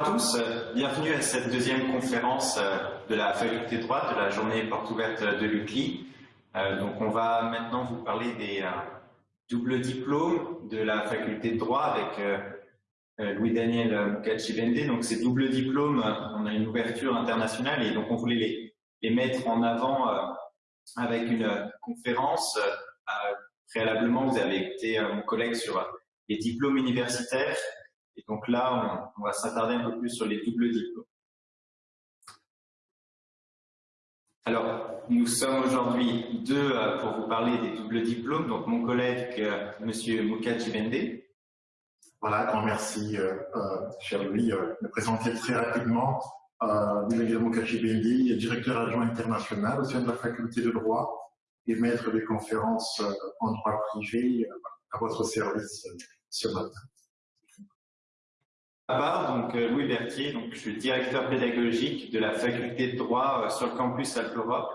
À tous, bienvenue à cette deuxième conférence euh, de la faculté de droit de la journée porte ouverte de l'UCLI. Euh, donc on va maintenant vous parler des euh, doubles diplômes de la faculté de droit avec Louis-Daniel Mukachibende. Donc ces doubles diplômes, on a une ouverture internationale et donc on voulait les, les mettre en avant avec une conférence. préalablement, vous avez écouté mon collègue sur les diplômes universitaires et donc là, on, va s'attarder un peu plus sur les doubles diplômes. Alors, nous sommes aujourd'hui deux euh, pour vous parler des doubles diplômes. Donc, mon collègue, euh, Monsieur Mukachibende. Voilà, grand merci, euh, cher Louis, de me présenter très rapidement. Euh, Louis directeur adjoint international au sein de la faculté de droit et maître des conférences en droit privé à votre service ce matin donc euh, Louis Berthier, donc je suis directeur pédagogique de la faculté de droit euh, sur le campus Alpe Europe,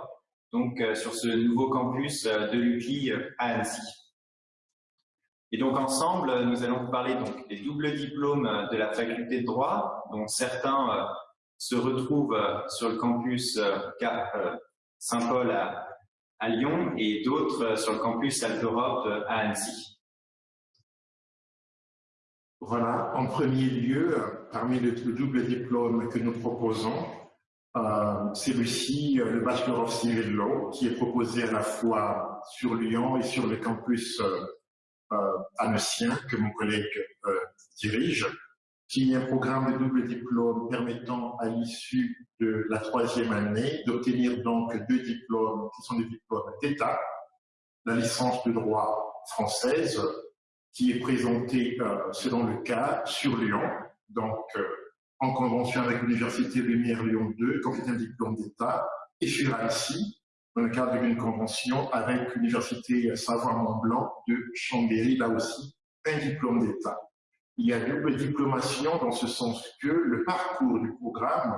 donc euh, sur ce nouveau campus de l'UCLI à Annecy. Et donc ensemble, nous allons vous parler donc des doubles diplômes de la faculté de droit, dont certains se retrouvent sur le campus Saint-Paul à, Lyon et d'autres sur le campus Alpe Europe à Annecy. Voilà, en premier lieu, parmi le, double diplôme que nous proposons, euh, celui-ci, euh, le Bachelor of Civil Law, qui est proposé à la fois sur Lyon et sur le campus euh, euh que mon collègue euh, dirige, qui est un programme de double diplôme permettant à l'issue de la troisième année d'obtenir donc deux diplômes qui sont des diplômes d'État, la licence de droit française qui est présenté euh, selon le cas sur Lyon, donc euh, en convention avec l'Université Lumière Lyon 2, qui est un diplôme d'État, et sur Annecy, dans le cadre d'une convention avec l'Université Savoie-Mont-Blanc de Chambéry, là aussi, un diplôme d'État. Il y a double diplomation dans ce sens que le parcours du programme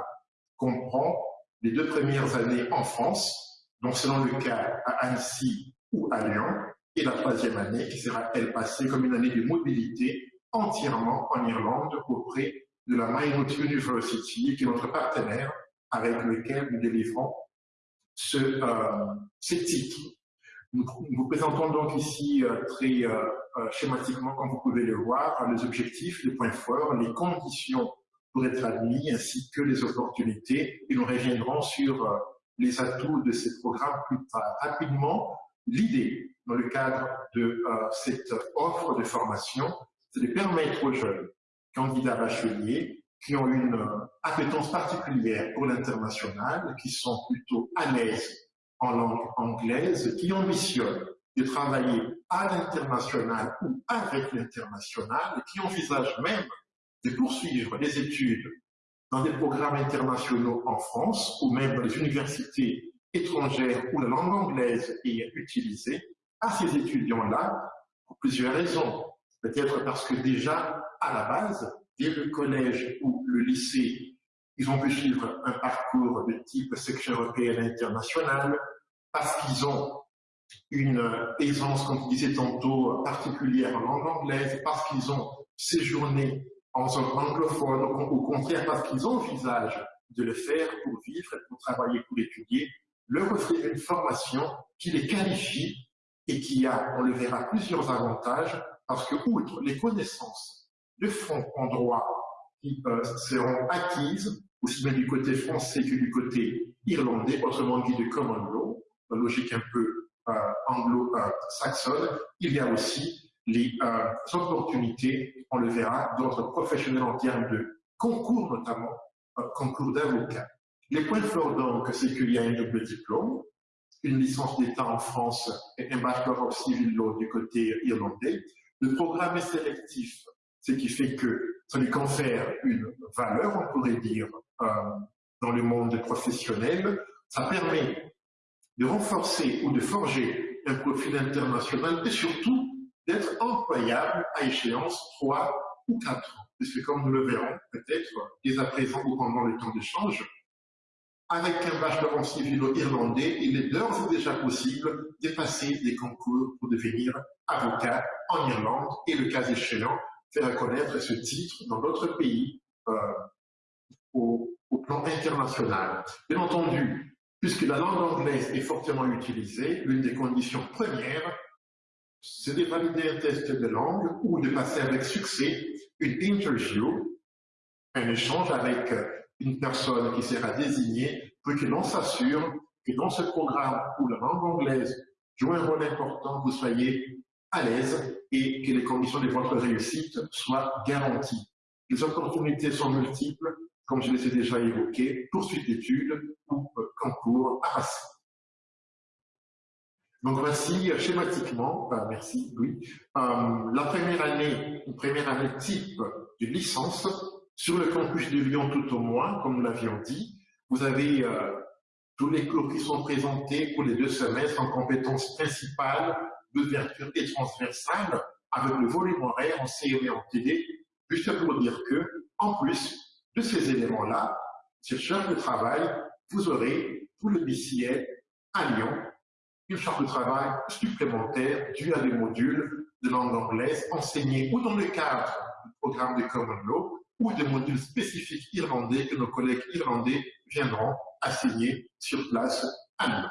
comprend les deux premières années en France, donc selon le cas à Annecy ou à Lyon, et la troisième année qui sera, elle, passée comme une année de mobilité entièrement en Irlande auprès de la Maynooth University, qui est notre partenaire avec lequel nous délivrons ce, euh, ces titres. Nous, vous présentons donc ici euh, très euh, euh, schématiquement, comme vous pouvez le voir, les objectifs, les points forts, les conditions pour être admis, ainsi que les opportunités, et nous reviendrons sur les atouts de ces programmes plus. Rapidement, l'idée dans le cadre de euh, cette offre de formation, c'est de permettre aux jeunes candidats bacheliers qui ont une euh, appétence particulière pour l'international, qui sont plutôt à l'aise en langue anglaise, qui ambitionnent de travailler à l'international ou avec l'international, qui envisagent même de poursuivre des études dans des programmes internationaux en France ou même dans les universités étrangères où la langue anglaise est utilisée, à ces étudiants-là pour plusieurs raisons. Peut-être parce que déjà, à la base, dès le collège ou le lycée, ils ont pu suivre un parcours de type section européenne internationale, parce qu'ils ont une aisance, comme je disais tantôt, particulière en langue anglaise, parce qu'ils ont séjourné en zone anglophone, au contraire parce qu'ils envisagent de le faire pour vivre, pour travailler, pour étudier, leur offrir une formation qui les qualifie et qui a, on le verra, plusieurs avantages, parce que, outre les connaissances de fond en droit qui euh, seront acquises, aussi bien du côté français que du côté irlandais, autrement dit de common law, la logique un peu euh, anglo-saxonne, il y a aussi les euh, opportunités, on le verra, d'ordre professionnel en termes de concours notamment, concours d'avocats. Les points forts donc, c'est qu'il y a un double diplôme, une licence d'État en France et un Bachelor of Civil Law du côté irlandais. Le programme est sélectif, ce qui fait que ça lui confère une valeur, on pourrait dire, euh, dans le monde professionnel. Ça permet de renforcer ou de forger un profil international et surtout d'être employable à échéance 3 ou 4 ans. Puisque comme nous le verrons peut-être dès à présent ou pendant le temps d'échange, avec un bachelor en civilo-irlandais, il est d'ores et déjà possible de passer des concours pour devenir avocat en Irlande et, le cas échéant, faire connaître ce titre dans d'autres pays euh, au, au plan international. Bien entendu, puisque la langue anglaise est fortement utilisée, l'une des conditions premières, c'est de valider un test de langue ou de passer avec succès une interview, un échange avec une personne qui sera désignée pour que l'on s'assure que dans ce programme où la langue anglaise joue un rôle important, vous soyez à l'aise et que les conditions de votre réussite soient garanties. Les opportunités sont multiples, comme je les ai déjà évoquées, poursuite d'études ou concours à passer. Donc voici euh, schématiquement, euh, merci oui, euh, la première année, une première année type de licence sur le campus de Lyon tout au moins, comme nous l'avions dit. Vous avez tous les cours qui sont présentés pour les deux semestres en compétences principales, d'ouverture et transversales, avec le volume horaire en CE et en TD, juste pour dire que, en plus de ces éléments-là, cette charge de travail, vous aurez pour le BCL à Lyon une charge de travail supplémentaire due à des modules de langue anglaise enseignés ou dans le cadre du programme de Common Law ou des modules spécifiques irlandais que nos collègues irlandais viendront enseigner sur place à Lyon.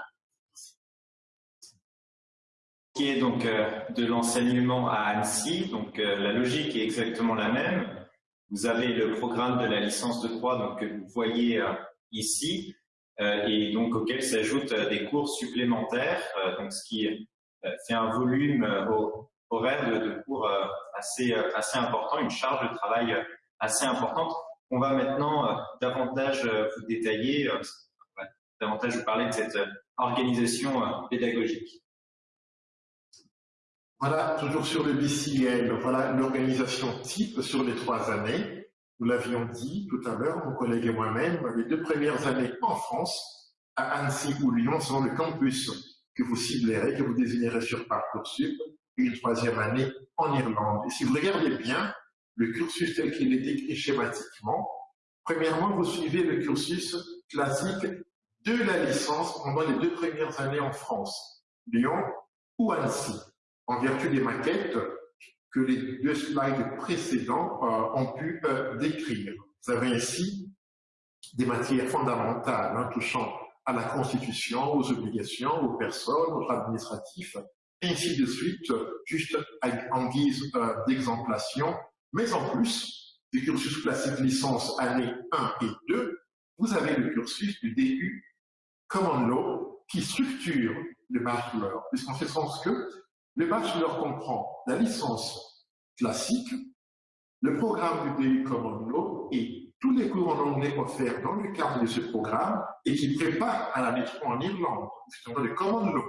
Qui est donc euh, de l'enseignement à Annecy, donc euh, la logique est exactement la même. Vous avez le programme de la licence de droit que vous voyez euh, ici, et donc auquel s'ajoutent des cours supplémentaires, donc ce qui fait un volume horaire de, de cours assez, assez important, une charge de travail assez importante. On va maintenant davantage vous détailler, davantage vous parler de cette organisation pédagogique. Voilà, toujours sur le BCL, voilà l'organisation type sur les trois années. Nous l'avions dit tout à l'heure, mon collègue et moi-même, les deux premières années en France, à Annecy ou Lyon, sont le campus que vous ciblerez, que vous désignerez sur Parcoursup, et une troisième année en Irlande. Et si vous regardez bien le cursus tel qu'il est écrit schématiquement, premièrement, vous suivez le cursus classique de la licence pendant les deux premières années en France, Lyon ou Annecy. En vertu des maquettes, que les deux slides précédents euh, ont pu euh, décrire. Vous avez ici des matières fondamentales hein, touchant à la Constitution, aux obligations, aux personnes, aux administratifs, ainsi de suite, juste en guise euh, d'exemplation. Mais en plus du cursus classique licence année 1 et 2, vous avez le cursus du DU Common Law qui structure le bachelor, puisqu'en ce sens que le bachelor comprend la licence classique, le programme du DU Common Law et tous les cours en anglais offerts dans le cadre de ce programme et qui prépare à la métro en Irlande, justement le Common Law,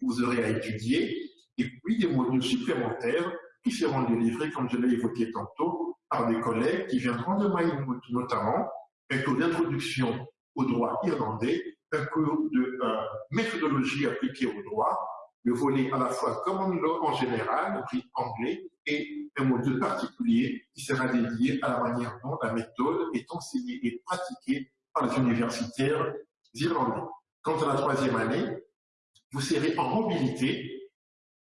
vous aurez à étudier, et puis des modules supplémentaires qui seront délivrés, comme je l'ai évoqué tantôt, par des collègues qui viendront de Maïmout, notamment un cours d'introduction au droit irlandais, un cours de euh, méthodologie appliquée au droit, le volet à la fois common law en général, pris anglais, et un module particulier qui sera dédié à la manière dont la méthode est enseignée et pratiquée par les universitaires irlandais. Quant à la troisième année, vous serez en mobilité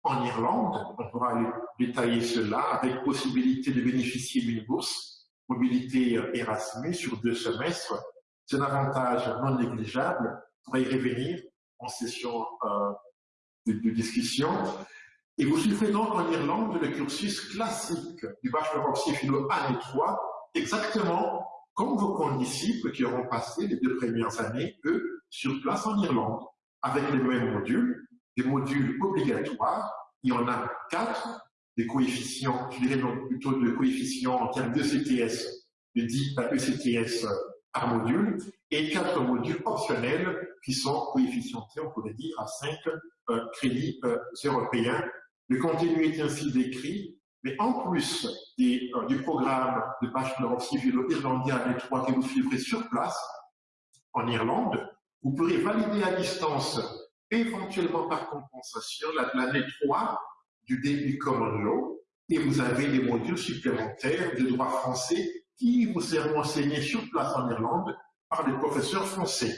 en Irlande, on pourra détailler cela, avec possibilité de bénéficier d'une bourse, mobilité Erasmus sur deux semestres. C'est un avantage non négligeable, pour y revenir en session euh, de, discussion. Et vous suivrez donc en Irlande le cursus classique du bachelor of philo année 3, exactement comme vos condisciples qui auront passé les deux premières années, eux, sur place en Irlande, avec les mêmes modules, des modules obligatoires. Il y en a quatre, des coefficients, je dirais donc plutôt de coefficients en termes de CTS, de 10 à ECTS par module, et quatre modules optionnels qui sont coefficientés, on pourrait dire, à 5 euh, crédits euh, européens. Le contenu est ainsi décrit, mais en plus euh, du programme de bachelor civil irlandais à 3 que vous suivrez sur place, en Irlande, vous pourrez valider à distance, éventuellement par compensation, l'année 3 du début Common Law, et vous avez des modules supplémentaires de droit français qui vous seront enseignés sur place en Irlande par des professeurs français.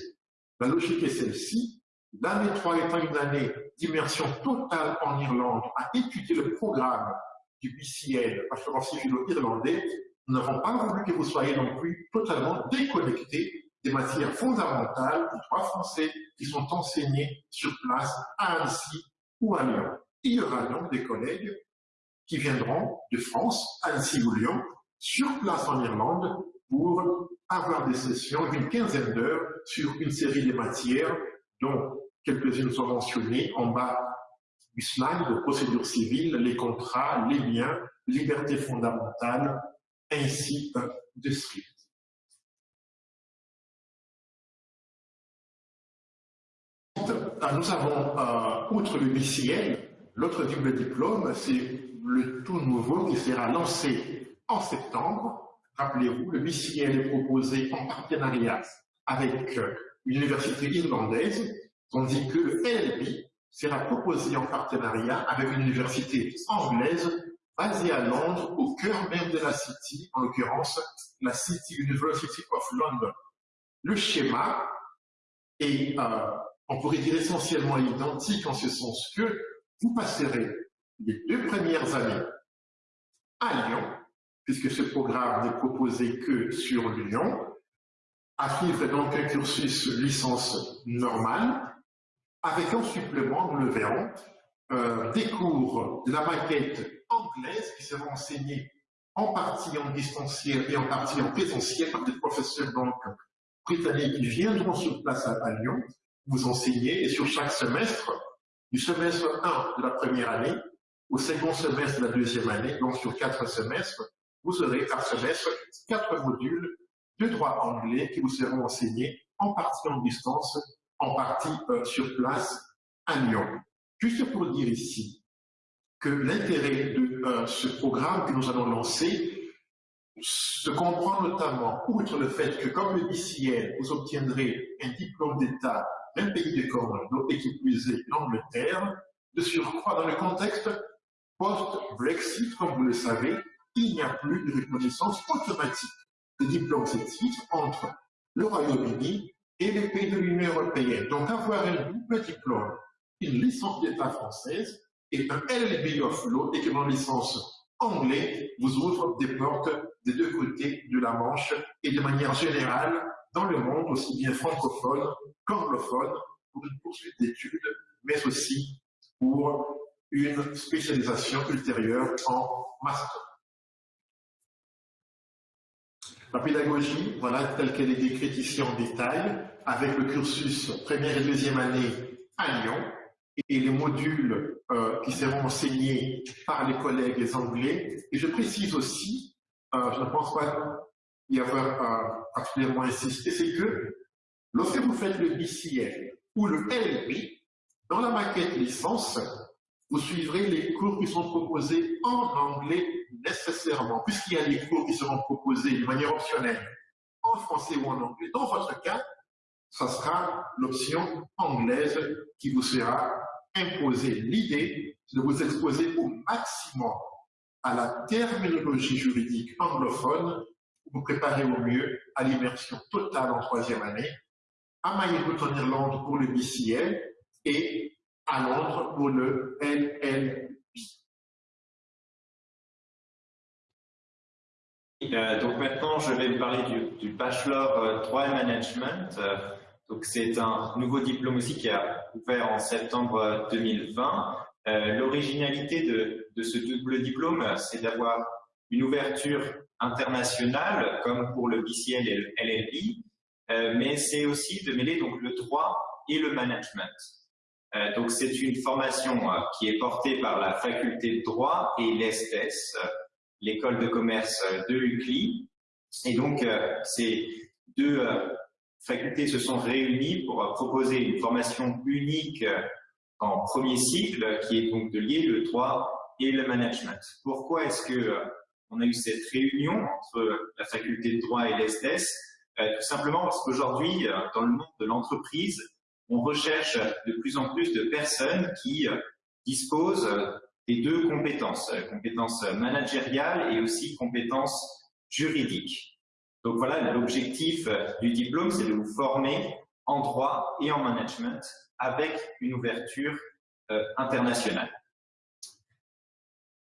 La logique est celle-ci. L'année 3 étant une année d'immersion totale en Irlande à étudier le programme du BCL, Bachelor civilo irlandais, nous n'avons pas voulu que vous soyez non plus totalement déconnectés des matières fondamentales du droit français qui sont enseignées sur place à Annecy ou à Lyon. Il y aura donc des collègues qui viendront de France, Annecy ou Lyon, sur place en Irlande pour avoir des sessions d'une quinzaine d'heures sur une série de matières dont quelques-unes sont mentionnées en bas du slide de procédure civile, les contrats, les biens, liberté fondamentale, ainsi de suite. Nous avons, euh, outre le BCL, l'autre double diplôme, c'est le tout nouveau qui sera lancé en septembre. Rappelez-vous, le BCL est proposé en partenariat avec euh, l'université irlandaise, tandis que le LLB sera proposé en partenariat avec une université anglaise basée à Londres, au cœur même de la City, en l'occurrence la City University of London. Le schéma est, euh, on pourrait dire, essentiellement identique en ce sens que vous passerez les deux premières années à Lyon, puisque ce programme n'est proposé que sur Lyon, à suivre donc un cursus licence normale, avec en supplément, nous le verrons, euh, des cours de la maquette anglaise qui seront enseignés en partie en distanciel et en partie en présentiel par des professeurs britanniques qui viendront sur place à Lyon, vous enseigner, et sur chaque semestre, du semestre 1 de la première année au second semestre de la deuxième année, donc sur quatre semestres, vous aurez par semestre quatre modules de droit anglais qui vous seront enseignés en partie en distance, en partie euh, sur place à Lyon. Juste pour dire ici que l'intérêt de euh, ce programme que nous allons lancer se comprend notamment, outre le fait que comme le BCL, vous obtiendrez un diplôme d'État d'un pays et qui plus est l'Angleterre, de surcroît dans le contexte post-Brexit, comme vous le savez, il n'y a plus de reconnaissance automatique de diplômes et titres entre le Royaume-Uni et les pays de l'Union européenne. Donc avoir un double diplôme, une licence d'État française et un LLB of Law, équivalent licence anglais, vous ouvre des portes des deux côtés de la Manche et de manière générale dans le monde, aussi bien francophone qu'anglophone, pour une poursuite d'études, mais aussi pour une spécialisation ultérieure en master. La pédagogie, voilà telle qu'elle est décrite ici en détail, avec le cursus première et deuxième année à Lyon, et les modules euh, qui seront enseignés par les collègues anglais. Et je précise aussi, euh, je ne pense pas y avoir particulièrement insisté, c'est que lorsque vous faites le BCL ou le LB, dans la maquette licence, vous suivrez les cours qui sont proposés en anglais nécessairement, puisqu'il y a des cours qui seront proposés de manière optionnelle en français ou en anglais. Dans votre cas, ce sera l'option anglaise qui vous sera imposée. L'idée, c'est de vous exposer au maximum à la terminologie juridique anglophone vous préparer au mieux à l'immersion totale en troisième année, à Maïbout en Irlande pour le BCL et à Londres pour le LLB. Euh, donc maintenant, je vais vous parler du, bachelor euh, droit et management. Euh, donc c'est un nouveau diplôme aussi qui a ouvert en septembre 2020. L'originalité de, de, ce double diplôme, c'est d'avoir une ouverture comme pour le BCL et le LLB, mais c'est aussi de mêler donc le droit et le management. Euh, donc c'est une formation euh, qui est portée par la faculté de droit et l'ESTES, euh, l'école de commerce de l'UCLI. Et donc ces deux facultés se sont réunies pour proposer une formation unique en premier cycle qui est donc de lier le droit et le management. Pourquoi est-ce que on a eu cette réunion entre la faculté de droit et l'ESTES Tout simplement parce qu'aujourd'hui, dans le monde de l'entreprise, on recherche de plus en plus de personnes qui euh, disposent des deux compétences, euh, compétences managériales et aussi compétences juridiques. Donc voilà, l'objectif euh, du diplôme, c'est de vous former en droit et en management avec une ouverture internationale.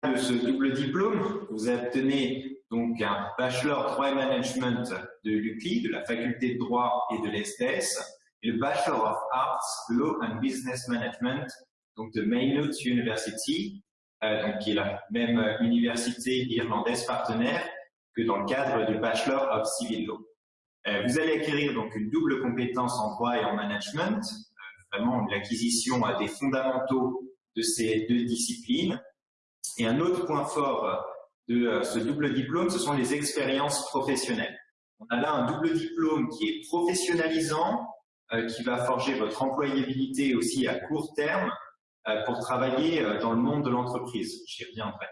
De ce double diplôme, vous obtenez donc un bachelor droit et management de l'UCLI, de la faculté de droit et de l'ESTS, et le Bachelor of Arts, Law and Business Management, donc de Maynooth University, euh, donc qui est la même université irlandaise partenaire que dans le cadre du Bachelor of Civil Law. Euh, vous allez acquérir donc une double compétence en droit et en management, euh, vraiment l'acquisition des fondamentaux de ces deux disciplines. Et un autre point fort de ce double diplôme, ce sont les expériences professionnelles. On a là un double diplôme qui est professionnalisant, qui va forger votre employabilité aussi à court terme, euh, pour travailler euh, dans le monde de l'entreprise. J'y reviendrai.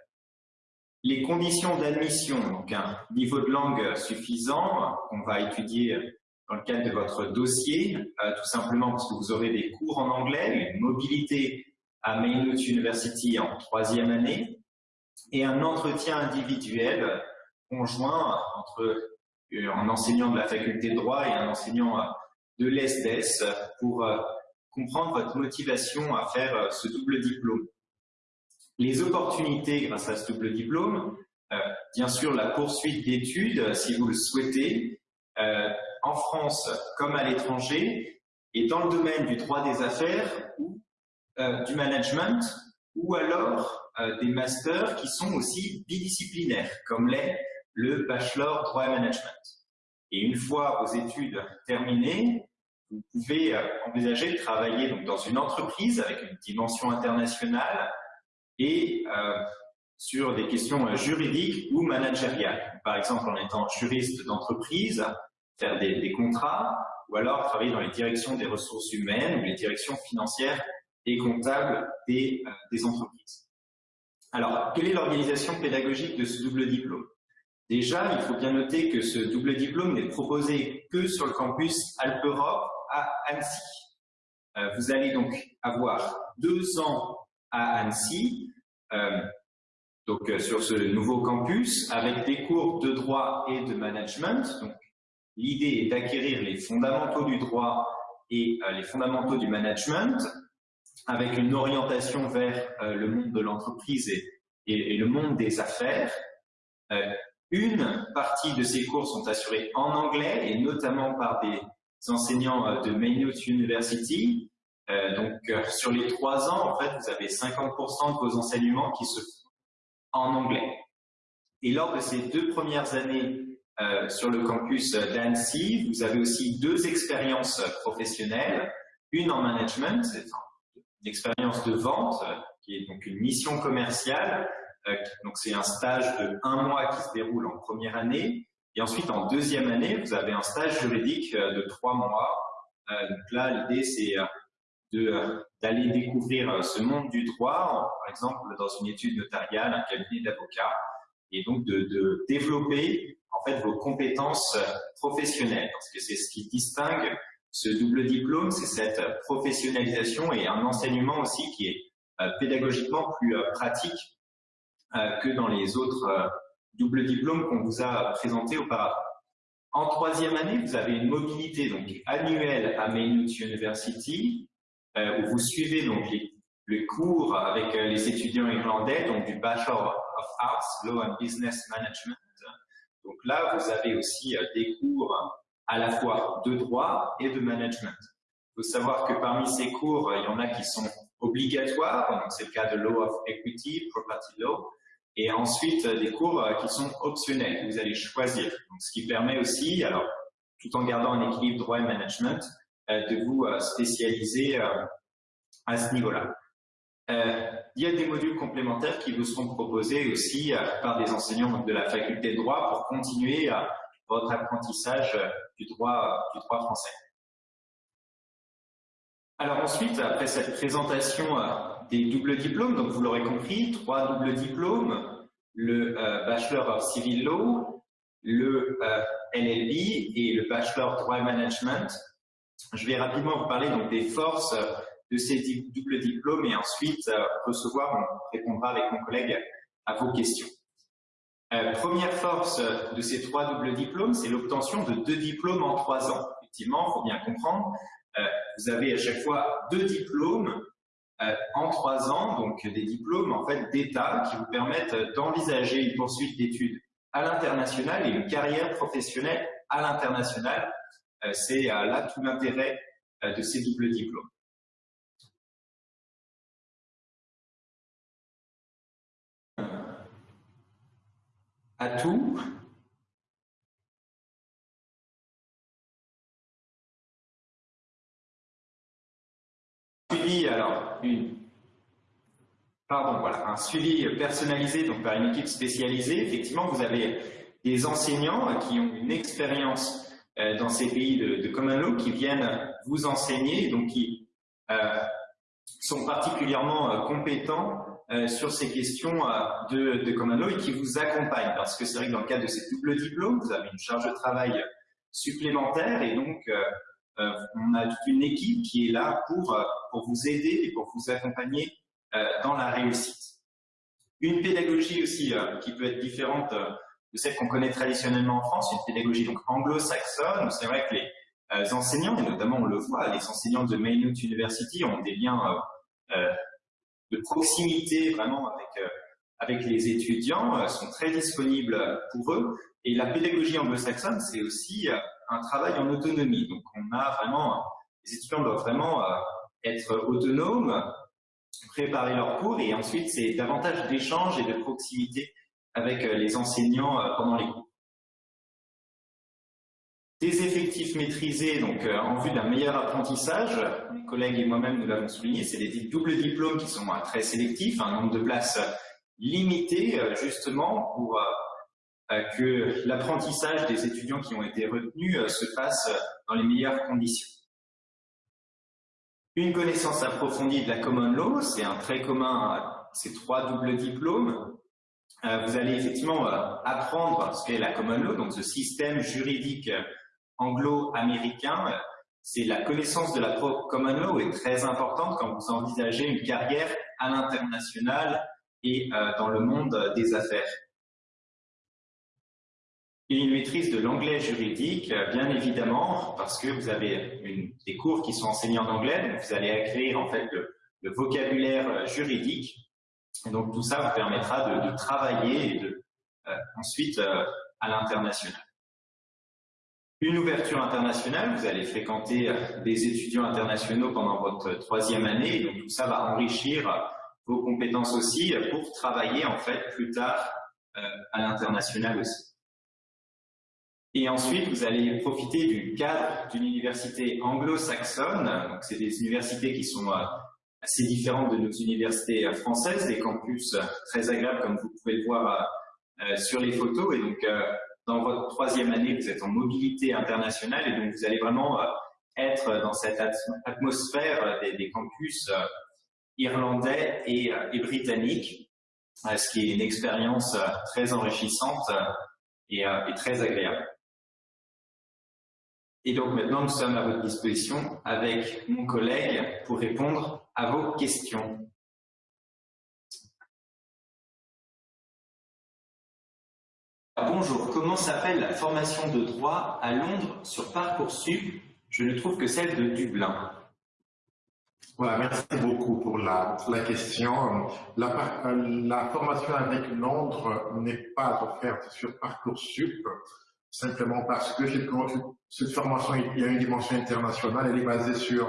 Les conditions d'admission, donc un niveau de langue suffisant, qu'on va étudier dans le cadre de votre dossier, euh, tout simplement parce que vous aurez des cours en anglais, une mobilité à Maynooth University en troisième année, et un entretien individuel conjoint entre un enseignant de la faculté de droit et un enseignant de l'ESDES pour comprendre votre motivation à faire euh, ce double diplôme. Les opportunités grâce à ce double diplôme, euh, bien sûr la poursuite d'études euh, si vous le souhaitez, en France comme à l'étranger, et dans le domaine du droit des affaires du management, ou alors des masters qui sont aussi bidisciplinaires, comme l'est le bachelor droit et management. Et une fois vos études terminées, vous pouvez euh, envisager de travailler donc, dans une entreprise avec une dimension internationale et euh, sur des questions euh, juridiques ou managériales. Par exemple, en étant juriste d'entreprise, faire des, des, contrats, ou alors travailler dans les directions des ressources humaines ou les directions financières et comptables des, euh, des entreprises. Alors, quelle est l'organisation pédagogique de ce double diplôme? Déjà, il faut bien noter que ce double diplôme n'est proposé que sur le campus Alpe-Europe à Annecy. Euh, vous allez donc avoir deux ans à Annecy, euh, donc sur ce nouveau campus, avec des cours de droit et de management. Donc, l'idée est d'acquérir les fondamentaux du droit et les fondamentaux du management, avec une orientation vers le monde de l'entreprise et, le monde des affaires. une partie de ces cours sont assurés en anglais et notamment par des enseignants euh, de Maynooth University. Euh, donc, euh, sur les trois ans, en fait, vous avez 50% de vos enseignements qui se font en anglais. Et lors de ces deux premières années sur le campus d'Annecy, vous avez aussi deux expériences professionnelles. Une en management, expérience de vente, qui est donc une mission commerciale. donc, c'est un stage de un mois qui se déroule en première année. Et ensuite, en deuxième année, vous avez un stage juridique euh, de trois mois. Euh, donc là, l'idée, c'est euh, d'aller découvrir ce monde du droit, par exemple dans une étude notariale, un cabinet d'avocats, et donc de, de, développer en fait vos compétences professionnelles, parce que c'est ce qui distingue ce double diplôme, c'est cette professionnalisation et un enseignement aussi qui est pédagogiquement plus pratique que dans les autres double diplôme qu'on vous a présenté auparavant. En troisième année, vous avez une mobilité donc annuelle à Maynooth University, euh, où vous suivez donc les cours avec euh, les étudiants irlandais, donc du Bachelor of Arts, Law and Business Management. Donc là, vous avez aussi euh, des cours à la fois de droit et de management. Il faut savoir que parmi ces cours, il y en a qui sont obligatoires, donc c'est le cas de Law of Equity, Property Law, et ensuite euh, des cours euh, qui sont optionnels, que vous allez choisir. Donc, ce qui permet aussi, alors tout en gardant un équilibre droit et management, euh, de vous spécialiser à ce niveau-là. il y a des modules complémentaires qui vous seront proposés aussi par des enseignants de la faculté de droit pour continuer votre apprentissage du droit, du droit français. Alors ensuite, après cette présentation des doubles diplômes, donc vous l'aurez compris, trois doubles diplômes, le euh, Bachelor of Civil Law, le euh, LLB et le Bachelor Droit Management. Je vais rapidement vous parler donc des forces de ces doubles diplômes et ensuite euh, recevoir, on répondra avec mon collègue à vos questions. Première force de ces trois doubles diplômes, c'est l'obtention de deux diplômes en trois ans. Effectivement, il faut bien comprendre, vous avez à chaque fois deux diplômes euh, en trois ans, donc des diplômes en fait d'État qui vous permettent d'envisager une poursuite d'études à l'international et une carrière professionnelle à l'international. C'est là tout l'intérêt de ces doubles diplômes. À tout. Suivi, un suivi personnalisé donc par une équipe spécialisée. Effectivement, vous avez des enseignants qui ont une expérience euh, dans ces pays de, de, qui viennent vous enseigner, donc qui euh, sont particulièrement euh, compétents sur ces questions euh, de, de common et qui vous accompagnent. Parce que c'est vrai que dans le cadre de ces doubles diplômes, vous avez une charge de travail supplémentaire et donc euh, on a toute une équipe qui est là pour, pour vous aider et pour vous accompagner dans la réussite. Une pédagogie aussi qui peut être différente de celle qu'on connaît traditionnellement en France, une pédagogie donc anglo-saxonne, c'est vrai que les enseignants, et notamment on le voit, les enseignants de Maynooth University ont des liens euh, de proximité vraiment avec, euh, avec les étudiants, euh, sont très disponibles pour eux. Et la pédagogie anglo-saxonne, c'est aussi euh, un travail en autonomie. Donc on a vraiment, les étudiants doivent vraiment être autonomes, préparer leurs cours et ensuite c'est davantage d'échanges et de proximité avec les enseignants pendant les cours. Des effectifs maîtrisés, donc euh, en vue d'un meilleur apprentissage, mes collègues et moi-même nous l'avons souligné, c'est des doubles diplômes qui sont euh, très sélectifs, un nombre de places limité euh, justement pour que l'apprentissage des étudiants qui ont été retenus se fasse dans les meilleures conditions. Une connaissance approfondie de la common law, c'est un trait commun à ces trois doubles diplômes. Vous allez effectivement apprendre ce qu'est la common law, donc ce système juridique anglo-américain, c'est la connaissance de la common law est très importante quand vous envisagez une carrière à l'international et euh, dans le monde des affaires. Et une maîtrise de l'anglais juridique, euh, bien évidemment, parce que vous avez des cours qui sont enseignés en anglais, vous allez acquérir en fait le, vocabulaire euh, juridique. Et donc tout ça vous permettra de, travailler et de, ensuite à l'international. Une ouverture internationale, vous allez fréquenter euh, des étudiants internationaux pendant votre troisième année, donc tout ça va enrichir vos compétences aussi pour travailler en fait plus tard euh, à l'international aussi. Et ensuite, vous allez profiter du cadre d'une université anglo-saxonne, donc c'est des universités qui sont euh, assez différentes de nos universités françaises, des campus très agréables comme vous pouvez le voir sur les photos, et donc dans votre troisième année, vous êtes en mobilité internationale et donc vous allez vraiment euh, être dans cette atmosphère des, campus euh, irlandais et, euh, britanniques, ce qui est une expérience très enrichissante et très agréable. Et donc maintenant, nous sommes à votre disposition avec mon collègue pour répondre à vos questions. Comment s'appelle la formation de droit à Londres sur Parcoursup? Je ne trouve que celle de Dublin. Voilà, merci beaucoup pour la, question. La, la, formation avec Londres n'est pas offerte sur Parcoursup, simplement parce que cette formation, a une dimension internationale, elle est basée sur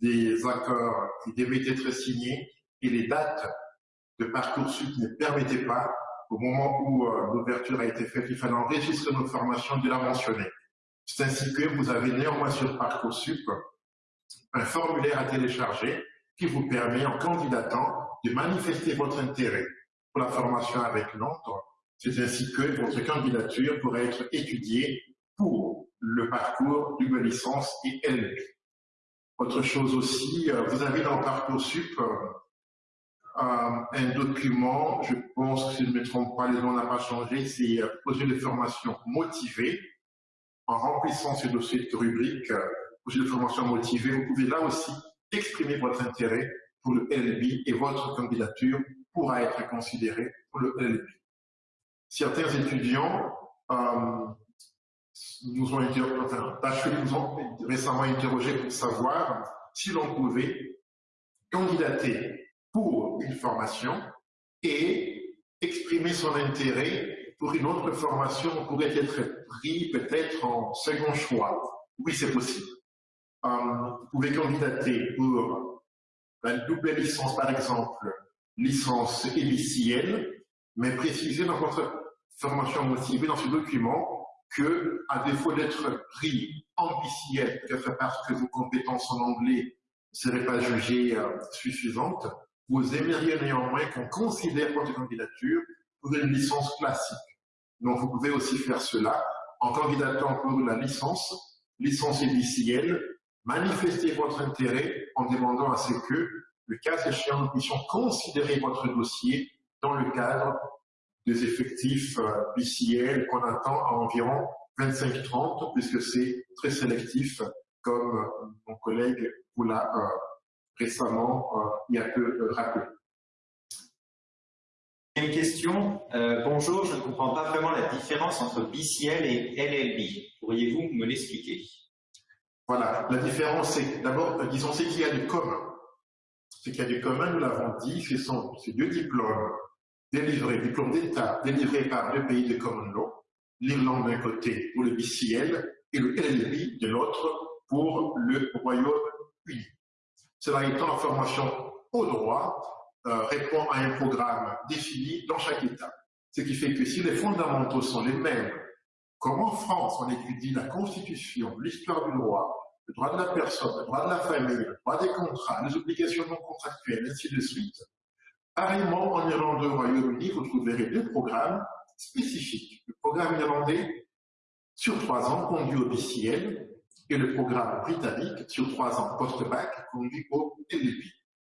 des accords qui devaient être signés et les dates de Parcoursup ne permettaient pas au moment où euh, l'ouverture a été faite, il fallait enregistrer nos formations de la mentionner. C'est ainsi que vous avez néanmoins sur Parcoursup un formulaire à télécharger qui vous permet, en candidatant, de manifester votre intérêt pour la formation avec Londres. C'est ainsi que votre candidature pourrait être étudiée pour le parcours d'une licence et LLB. Autre chose aussi, euh, vous avez dans Parcoursup euh, un document, je pense que si je ne me trompe pas, les noms n'ont pas changé, c'est euh, projet de formation motivé. En remplissant ce dossier de rubrique, euh, projet de formation motivé, vous pouvez là aussi exprimer votre intérêt pour le LB et votre candidature pourra être considérée pour le LB. Certains étudiants euh, nous ont, nous ont récemment interrogé pour savoir si l'on pouvait candidater pour une formation et exprimer son intérêt pour une autre formation, on pourrait être pris peut-être en second choix. Oui, c'est possible. Euh, vous pouvez candidater pour la double licence, par exemple, licence élicienne, mais préciser dans votre formation motivée, dans ce document, que, à défaut d'être pris en BCL, peut-être parce que vos compétences en anglais ne seraient pas jugées euh, suffisantes, vous aimeriez néanmoins qu'on considère votre candidature pour une licence classique. Donc, vous pouvez aussi faire cela en candidatant pour la licence, licence édicielle, manifester votre intérêt en demandant à ce que, le cas échéant, nous puissions considérer votre dossier dans le cadre des effectifs euh, BCL qu'on attend à environ 25-30, puisque c'est très sélectif, comme euh, mon collègue vous l'a euh, récemment, il y a peu rappelé. Une question. bonjour, je ne comprends pas vraiment la différence entre BCL et LLB. Pourriez-vous me l'expliquer? Voilà, la différence, c'est d'abord, disons, c'est qu'il y a du commun. Ce qu'il y a du commun, nous l'avons dit, ce sont ces deux diplômes délivré, diplôme d'État délivré par deux pays de common law, l'Irlande d'un côté pour le BCL et le LLB de l'autre pour le Royaume-Uni. Cela étant, la formation au droit euh, répond à un programme défini dans chaque État. Ce qui fait que si les fondamentaux sont les mêmes, comme en France on étudie la Constitution, l'histoire du droit, le droit de la personne, le droit de la famille, le droit des contrats, les obligations non contractuelles, ainsi de suite, Pareillement, en Irlande au Royaume-Uni, vous trouverez deux programmes spécifiques. Le programme irlandais sur trois ans conduit au BCL et le programme britannique sur trois ans post-bac conduit au LLB.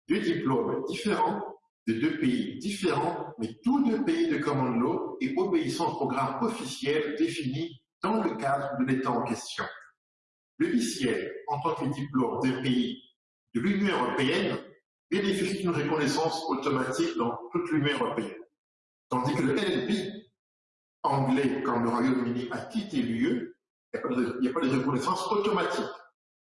Deux diplômes différents de deux pays différents, mais tous deux pays de common law et obéissant au programme officiel défini dans le cadre de l'État en question. Le BCL, en tant que diplôme d'un pays de l'Union européenne, bénéficie d'une reconnaissance automatique dans toute l'Union européenne. Tandis que le LLB, anglais, quand le Royaume-Uni a quitté l'UE, il n'y a, pas de reconnaissance automatique.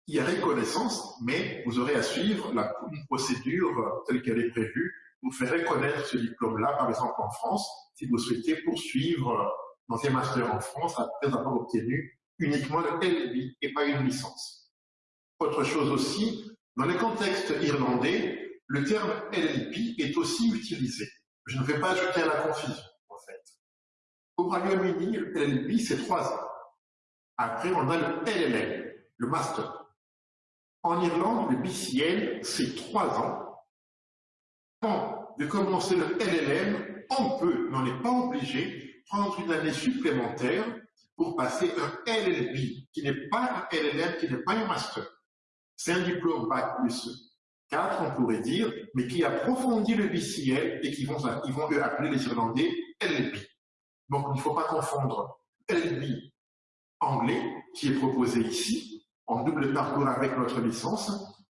Il y a reconnaissance, mais vous aurez à suivre une procédure telle qu'elle est prévue pour faire reconnaître ce diplôme-là, par exemple en France, si vous souhaitez poursuivre dans un master en France après avoir obtenu uniquement le LLB et pas une licence. Autre chose aussi, dans le contexte irlandais, le terme LLP est aussi utilisé. Je ne vais pas ajouter à la confusion, en fait. Au Royaume-Uni, le LLP, c'est trois ans. Après, on a le LLM, le master. En Irlande, le BCL, c'est trois ans. Avant de commencer le LLM, on peut, mais on n'est pas obligé, prendre une année supplémentaire pour passer un LLB, qui n'est pas un LLM, qui n'est pas un master. C'est un diplôme Bac plus on pourrait dire, mais qui approfondit le BCL et qui vont, ils vont appeler les Irlandais LLB. Donc, il ne faut pas confondre LLB anglais, qui est proposé ici, en double parcours avec notre licence,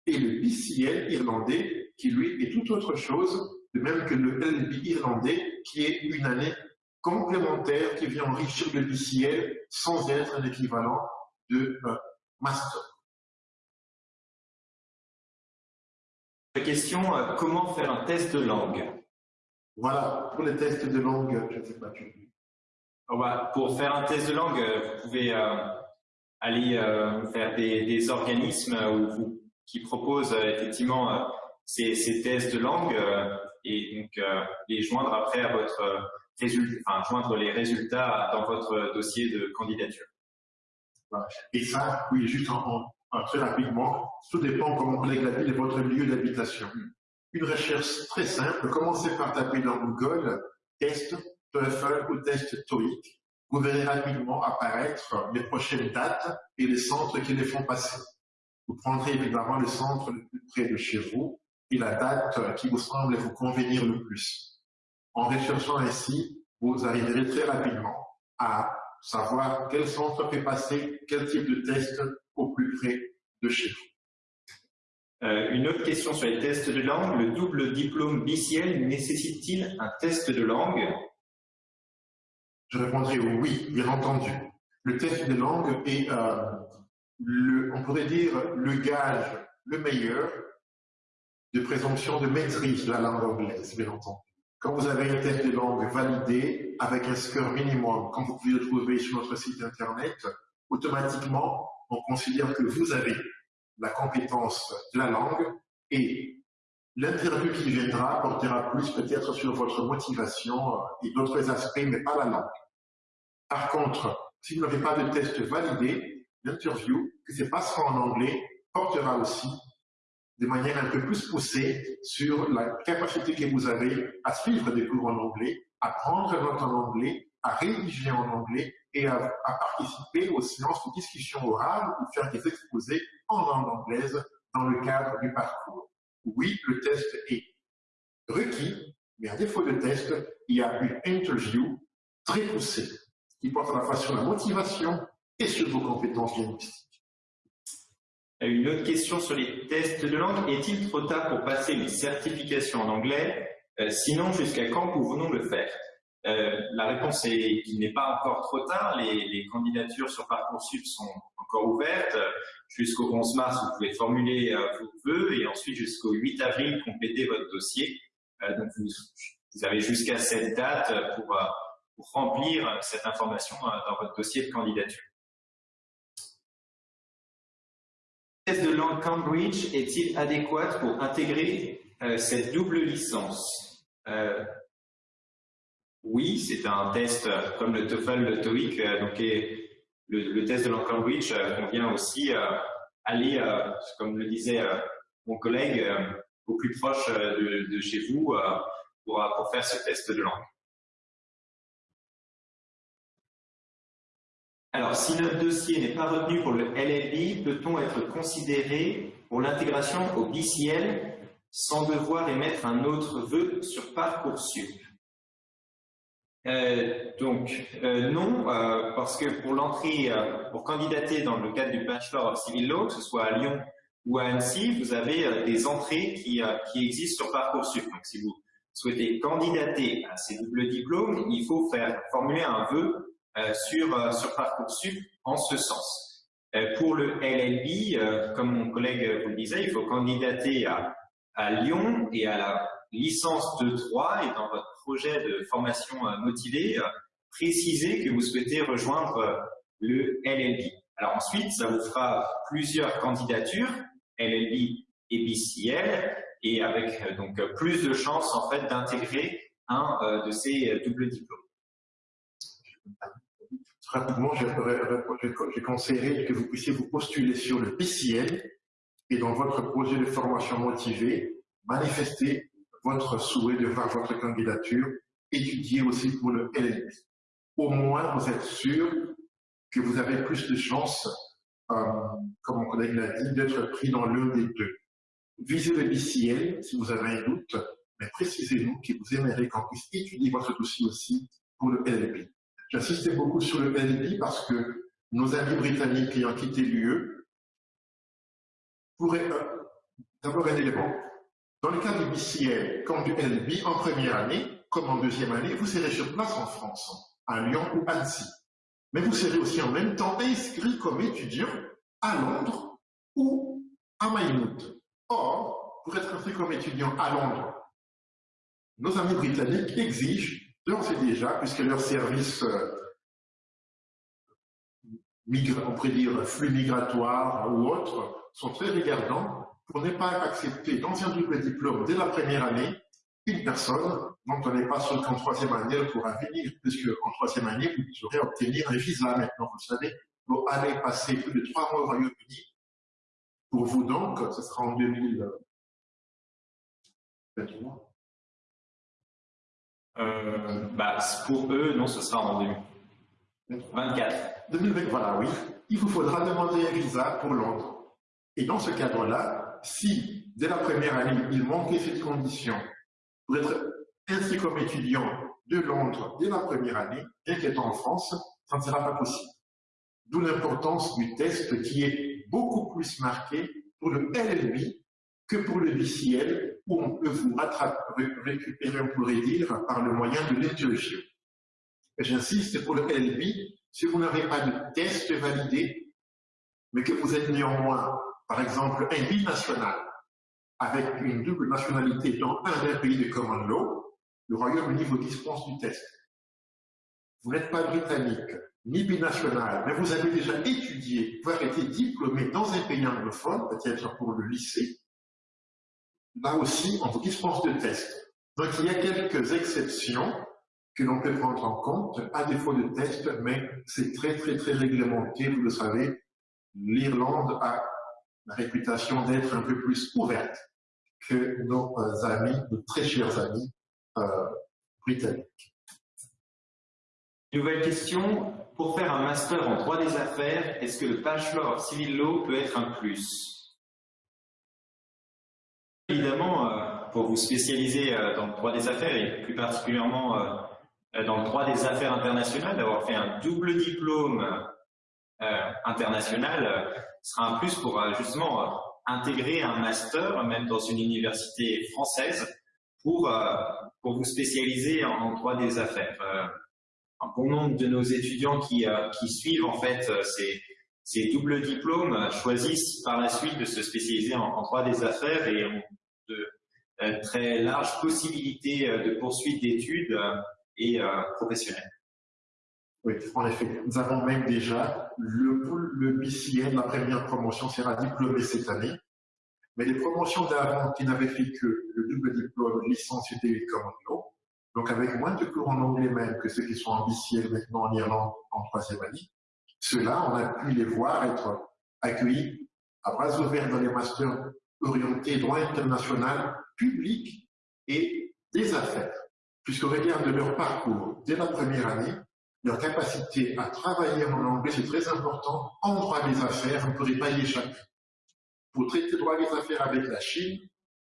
et le BCL irlandais, qui lui est tout autre chose, de même que le LLB irlandais, qui est une année complémentaire qui vient enrichir le BCL sans être un équivalent de euh, master. question, euh, comment faire un test de langue? Voilà, pour les tests de langue, je ne sais pas. Pour faire un test de langue, euh, vous pouvez euh, aller faire des, organismes qui proposent effectivement ces, tests de langue et donc les joindre après à votre résultat, enfin, joindre les résultats dans votre dossier de candidature. Et ça, oui, juste en, ah, très rapidement, tout dépend, comme mon collègue l'a dit, de votre lieu d'habitation. Une recherche très simple, commencez par taper dans Google test TOEFL ou test TOEIC. Vous verrez rapidement apparaître les prochaines dates et les centres qui les font passer. Vous prendrez évidemment le centre le plus près de chez vous et la date qui vous semble vous convenir le plus. En recherchant ainsi, vous arriverez très rapidement à savoir quel centre fait passer quel type de test au plus près de chez vous. Euh, une autre question sur les tests de langue. Le double diplôme BCL nécessite-t-il un test de langue? Je répondrai oui, bien entendu. Le test de langue est, euh, le, on pourrait dire, le gage le meilleur de présomption de maîtrise de la langue anglaise, bien entendu. quand vous avez un test de langue validé avec un score minimum, comme vous pouvez le trouver sur notre site internet, automatiquement, on considère que vous avez la compétence de la langue et l'interview qui viendra portera plus peut-être sur votre motivation euh, et d'autres aspects, mais pas la langue. Par contre, si vous n'avez pas de test validé, l'interview, que c'est pas en anglais, portera aussi de manière un peu plus poussée sur la capacité que vous avez à suivre des cours en anglais, à prendre note en anglais, à rédiger en anglais et à, participer aux séances de discussion orale ou faire des exposés en langue anglaise dans le cadre du parcours. Oui, le test est requis, mais à défaut de test, il y a une interview très poussée qui porte à la fois sur la motivation et sur vos compétences linguistiques. Une autre question sur les tests de langue. Est-il trop tard pour passer les certifications en anglais? Euh, Sinon, jusqu'à quand pouvons-nous le faire? Euh, La réponse est qu'il n'est pas encore trop tard. Les, candidatures sur Parcoursup sont encore ouvertes. Jusqu'au 11 mars, vous pouvez formuler euh, vos vœux et ensuite jusqu'au 8 avril, compléter votre dossier. donc, vous, avez jusqu'à cette date pour, pour remplir cette information dans votre dossier de candidature. test de langue Cambridge est-il adéquat pour intégrer euh, cette double licence? Euh, Oui, c'est un test euh, comme le TOEFL, le TOEIC, donc le, test de langue Cambridge convient aussi aller, comme le disait mon collègue, au plus proche de, chez vous pour faire ce test de langue. Alors, si notre dossier n'est pas retenu pour le LLB, peut-on être considéré pour l'intégration au BCL sans devoir émettre un autre vœu sur Parcoursup? Euh, donc euh, non, euh, parce que pour l'entrée, pour candidater dans le cadre du Bachelor of Civil Law, que ce soit à Lyon ou à Annecy, vous avez des entrées qui, existent sur Parcoursup. Donc si vous souhaitez candidater à ces doubles diplômes, il faut faire formuler un vœu sur, Parcoursup en ce sens. Pour le LLB, comme mon collègue vous le disait, il faut candidater à, à Lyon et à la licence de 3 et dans votre projet de formation motivée, préciser que vous souhaitez rejoindre le LLB. Alors ensuite, ça vous fera plusieurs candidatures, LLB et BCL, et avec donc plus de chances en fait d'intégrer un de ces doubles diplômes rapidement, je, conseillerais que vous puissiez vous postuler sur le PCL et dans votre projet de formation motivée, manifester votre souhait de voir votre candidature, étudier aussi pour le LLB. Au moins, vous êtes sûr que vous avez plus de chances, euh, comme mon collègue l'a dit, d'être pris dans l'un des deux. Visez le BCL si vous avez un doute, mais précisez-nous que vous aimeriez qu'on puisse étudier votre dossier aussi pour le LLB. J'insistais beaucoup sur le LB parce que nos amis britanniques ayant quitté l'UE pourraient euh, d'abord un élément. Dans le cas du BCL comme du LB, en première année, comme en deuxième année, vous serez sur place en France, à Lyon ou Annecy. Mais vous serez aussi en même temps inscrit comme étudiant à Londres ou à Maynooth. Or, pour être inscrit comme étudiant à Londres, nos amis britanniques exigent d'ores et déjà, puisque leurs services, euh, on pourrait dire flux migratoires ou autres, sont très regardants pour ne pas accepter dans un double diplôme dès la première année une personne dont on n'est pas sûr qu'en troisième année elle pourra venir, puisque en troisième année vous devrez obtenir un visa maintenant, vous savez, pour aller passer plus de trois mois au Royaume-Uni. Pour vous donc, ce sera en 2023. Euh, bah, pour eux, non, ce sera en 2024. 2020, voilà, oui. Il vous faudra demander un visa pour Londres. Et dans ce cadre-là, si dès la première année, il manquait cette condition pour être inscrit comme étudiant de Londres dès la première année, bien qu'étant en France, ça ne sera pas possible. D'où l'importance du test qui est beaucoup plus marqué pour le LLB que pour le BCL, où on peut vous récupérer, on pourrait dire, par le moyen de l'interview. J'insiste, pour le LB, si vous n'avez pas de test validé, mais que vous êtes néanmoins, par exemple, un binational, avec une double nationalité dans un des pays de common law, le Royaume-Uni vous dispense du test. Vous n'êtes pas britannique, ni binational, mais vous avez déjà étudié, avez été diplômé dans un pays anglophone, peut-être pour le lycée. Là aussi, on vous dispense de test. Donc il y a quelques exceptions que l'on peut prendre en compte à défaut de test, mais c'est très très très réglementé, vous le savez. L'Irlande a la réputation d'être un peu plus ouverte que nos euh, amis, nos très chers amis euh, britanniques. Nouvelle question. Pour faire un master en droit des affaires, est-ce que le Bachelor of Civil Law peut être un plus? Évidemment, euh, pour vous spécialiser dans le droit des affaires et plus particulièrement dans le droit des affaires internationales, d'avoir fait un double diplôme international sera un plus pour justement intégrer un master, même dans une université française, pour, euh, pour vous spécialiser en, droit des affaires. Euh, un bon nombre de nos étudiants qui, euh, qui suivent en fait ces, ces doubles diplômes choisissent par la suite de se spécialiser en, droit des affaires et ont de très larges possibilités de poursuite d'études et professionnelles. En effet. Nous avons même déjà le, le BCN, la première promotion, sera diplômé cette année. Mais les promotions d'avant qui n'avaient fait que le double diplôme licence et common law, donc avec moins de cours en anglais même que ceux qui sont en BCN maintenant en Irlande en troisième année, ceux-là, on a pu les voir être accueillis à bras ouverts dans les masters orientés droit international, public et des affaires. Puisqu'au regard de leur parcours dès la première année, leur capacité à travailler en anglais, c'est très important. En droit des affaires, vous ne pourrez pas y échapper. Pour traiter droit des affaires avec la Chine,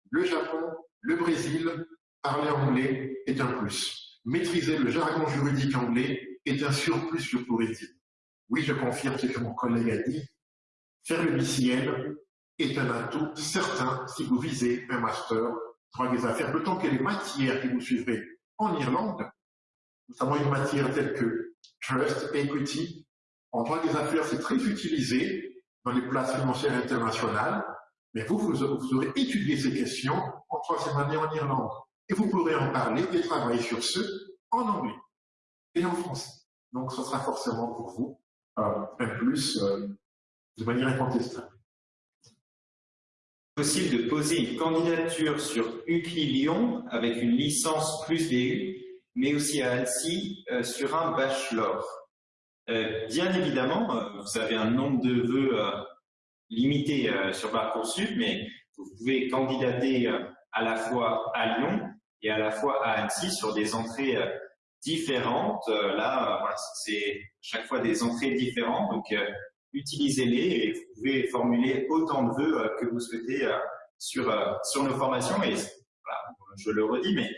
le Japon, le Brésil, parler anglais est un plus. Maîtriser le jargon juridique anglais est un surplus, je pourrais dire. Oui, je confirme ce que mon collègue a dit. Faire le BCN est un atout certain si vous visez un master droit des affaires, d'autant que les matières que vous suivrez en Irlande notamment une matière telle que trust, equity. En droit des affaires, c'est très utilisé dans les places financières internationales, mais vous, vous, aurez étudié ces questions en troisième année en Irlande. Et vous pourrez en parler et travailler sur ce en anglais et en français. Donc, ce sera forcément pour vous euh, un plus euh, de manière incontestable. Possible de poser une candidature sur UCLI Lyon avec une licence plus DU mais aussi à Annecy euh, sur un bachelor. Euh, bien évidemment, euh, vous avez un nombre de vœux limité sur Parcoursup, mais vous pouvez candidater à la fois à Lyon et à la fois à Annecy sur des entrées différentes. là, c'est chaque fois des entrées différentes, donc utilisez-les et vous pouvez formuler autant de vœux que vous souhaitez sur, sur nos formations. Et je le redis, mais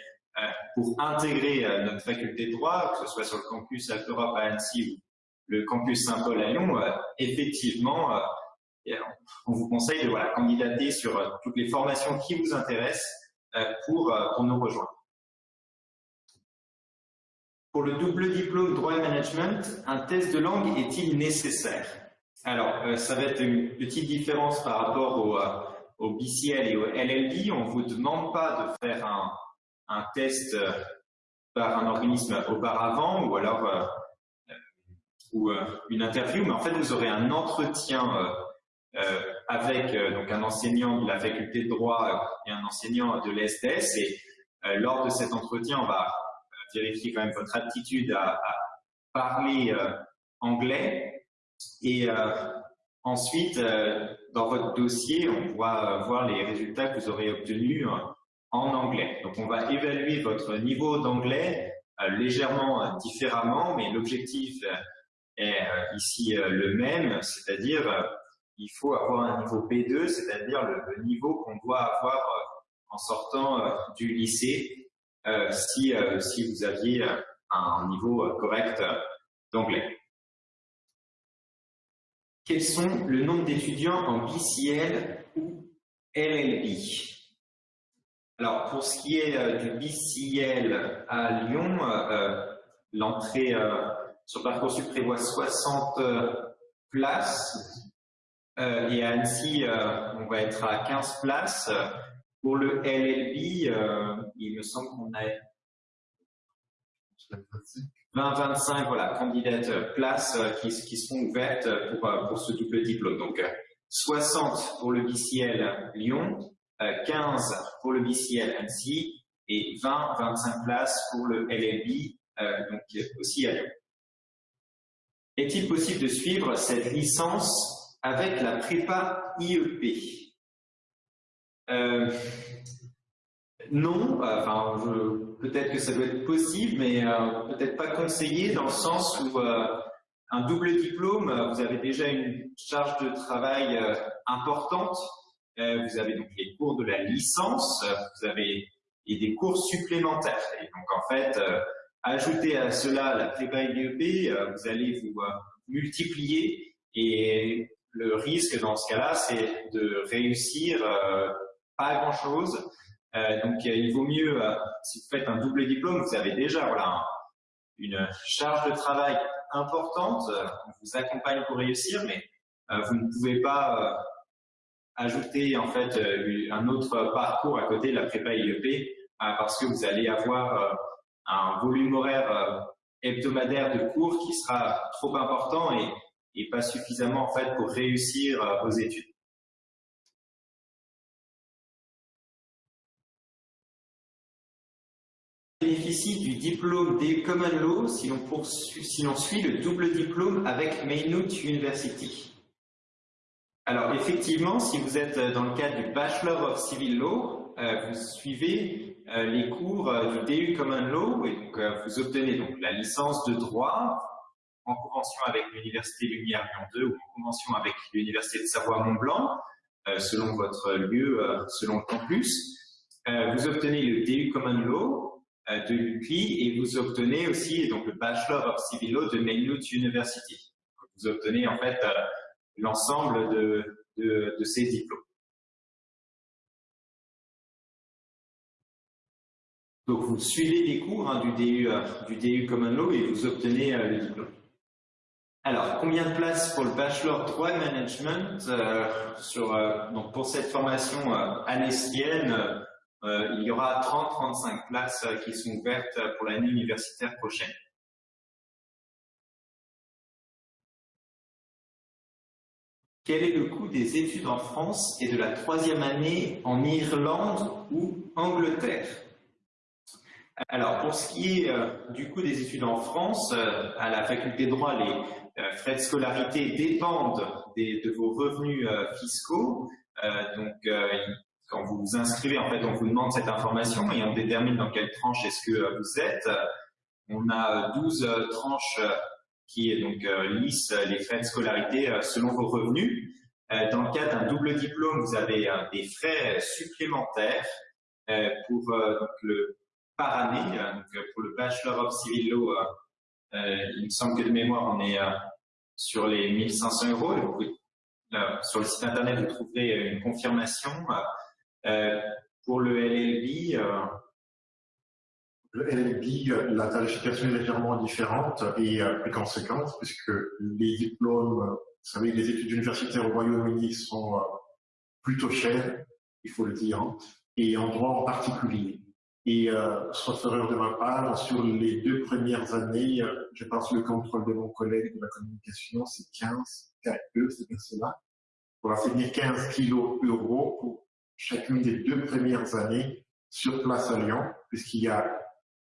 pour intégrer euh, notre faculté de droit, que ce soit sur le campus Alpha Europe à Annecy ou le campus Saint-Paul à Lyon, euh, effectivement, on vous conseille de candidater sur toutes les formations qui vous intéressent pour, pour nous rejoindre. Pour le double diplôme droit et management, un test de langue est-il nécessaire? Alors, ça va être une petite différence par rapport au, au BCL et au LLB. On ne vous demande pas de faire un, un test euh, par un organisme auparavant ou alors euh, euh, ou une interview, mais en fait vous aurez un entretien avec donc un enseignant de la faculté de droit et un enseignant de l'ESTS et lors de cet entretien on va vérifier quand même votre aptitude à, parler anglais. Et ensuite dans votre dossier on va voir les résultats que vous aurez obtenus en anglais. Donc on va évaluer votre niveau d'anglais euh, légèrement euh, différemment, mais l'objectif euh, est ici le même, c'est-à-dire il faut avoir un niveau B2, c'est-à-dire le, niveau qu'on doit avoir en sortant du lycée si, si vous aviez un niveau correct d'anglais. Quels sont le nombre d'étudiants en BCL ou LLB alors, pour ce qui est euh, du BCL à Lyon, euh, euh, l'entrée sur Parcoursup prévoit 60 places et à Annecy, on va être à 15 places. Pour le LLB, il me semble qu'on a 20-25 voilà, candidates places qui, qui seront ouvertes pour, pour ce double diplôme. Donc 60 pour le BCL Lyon, 15 pour le BCL Annecy et 20-25 places pour le LLB, donc aussi à Lyon. Est-il possible de suivre cette licence avec la prépa IEP euh, Non, peut-être que ça doit être possible, mais euh, peut-être pas conseillé dans le sens où euh, un double diplôme, vous avez déjà une charge de travail importante. Vous avez donc les cours de la licence, vous avez et des cours supplémentaires. Et donc en fait, Ajoutez à cela la prépa IEP, euh, vous allez vous euh, multiplier et le risque dans ce cas-là, c'est de réussir euh, pas grand-chose. donc il vaut mieux, si vous faites un double diplôme, vous avez déjà voilà, une charge de travail importante, on vous accompagne pour réussir, mais vous ne pouvez pas ajouter en fait un autre parcours à côté de la prépa IEP parce que vous allez avoir un volume horaire euh, hebdomadaire de cours qui sera trop important et, pas suffisamment en fait pour réussir euh, vos études. bénéficie du diplôme des Common Law si l'on suit le double diplôme avec Maynooth University. Alors effectivement, si vous êtes dans le cadre du Bachelor of Civil Law, euh, vous suivez euh, les cours euh, du DU Common Law et donc euh, vous obtenez donc la licence de droit en convention avec l'Université Lumière Lyon 2 ou en convention avec l'Université de Savoie-Mont-Blanc, selon votre lieu, selon le campus. vous obtenez le DU Common Law de l'UCLI et vous obtenez aussi donc le Bachelor of Civil Law de Maynooth University. Vous obtenez en fait l'ensemble de, de, de ces diplômes. Donc vous suivez les cours hein, du, DU, euh, du DU Common Law et vous obtenez euh, le diplôme. Alors, combien de places pour le Bachelor Droit Management euh, sur, donc Pour cette formation anécienne, il y aura 30-35 places qui sont ouvertes pour l'année universitaire prochaine? Quel est le coût des études en France et de la troisième année en Irlande ou Angleterre? Alors, pour ce qui est euh, du coût des études en France, euh, à la faculté de droit, les euh, frais de scolarité dépendent de vos revenus fiscaux. donc, quand vous vous inscrivez, en fait, on vous demande cette information et on détermine dans quelle tranche est-ce que vous êtes. On a 12 tranches qui donc lissent les frais de scolarité selon vos revenus. Dans le cas d'un double diplôme, vous avez des frais supplémentaires pour le par année. Euh, donc, euh, pour le Bachelor of Civil Law, euh, il me semble que de mémoire, on est sur les 1500 euros. sur le site internet, vous trouverez une confirmation. pour le LLB, le LLB, la tarification est légèrement différente et plus conséquente puisque les diplômes, vous savez, les études universitaires au Royaume-Uni sont plutôt chères, il faut le dire, hein, et en droit en particulier. Et euh, sauf erreur de ma part, sur les deux premières années, euh, je pense le contrôle de mon collègue de la communication, c'est 15 KE, c'est bien cela. Voilà, c'est 15 kilos euros pour chacune des deux premières années sur place à Lyon, puisqu'il y a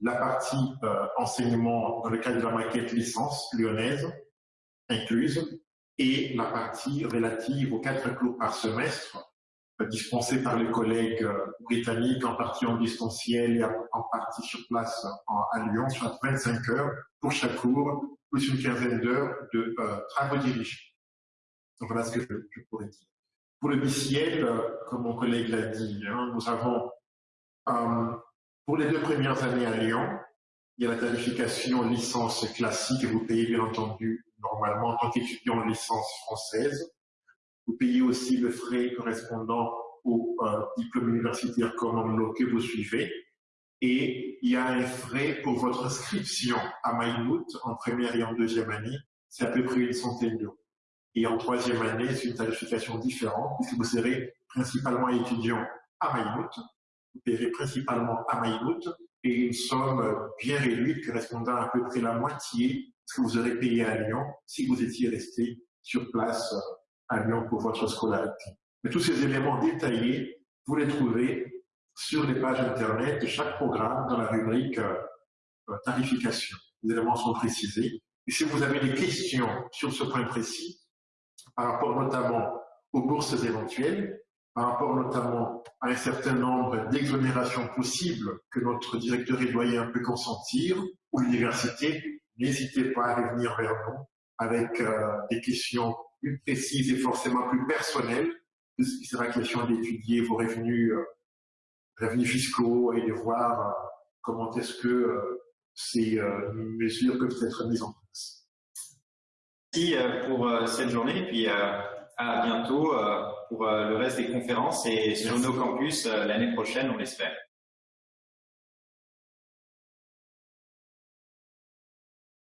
la partie euh, enseignement dans le cadre de la maquette licence lyonnaise incluse et la partie relative aux quatre cours par semestre dispensé par les collègues euh, britanniques, en partie en distanciel et en partie sur place à Lyon, soit 25 heures pour chaque cours, plus une quinzaine d'heures de euh, travaux dirigés. Donc voilà ce que je, pourrais dire. Pour le BCL, euh, comme mon collègue l'a dit, hein, nous avons, pour les deux premières années à Lyon, il y a la tarification licence classique, vous payez bien entendu normalement en tant qu'étudiant en licence française. Vous payez aussi le frais correspondant au euh, diplôme universitaire common que vous suivez. Et il y a un frais pour votre inscription à Maïmout en première et en deuxième année. C'est à peu près une centaine d'euros. Et en troisième année, c'est une tarification différente puisque vous serez principalement étudiant à Maïmout. Payerez principalement à Maïmout et une somme bien réduite correspondant à peu près la moitié de ce que vous aurez payé à Lyon si vous étiez resté sur place à Lyon pour votre scolarité. Mais tous ces éléments détaillés, vous les trouvez sur les pages Internet de chaque programme dans la rubrique euh, tarification. Les éléments sont précisés. Et si vous avez des questions sur ce point précis, par rapport notamment aux bourses éventuelles, par rapport notamment à un certain nombre d'exonérations possibles que notre directeur et doyen peut consentir, ou l'université, n'hésitez pas à revenir vers nous avec euh, des questions plus précises et forcément plus personnelles, puisqu'il sera question d'étudier vos revenus, euh, revenus fiscaux et de voir euh, comment est-ce que ces mesures peuvent être mises en place. Merci pour cette journée puis à bientôt pour le reste des conférences et sur nos campus l'année prochaine, on l'espère.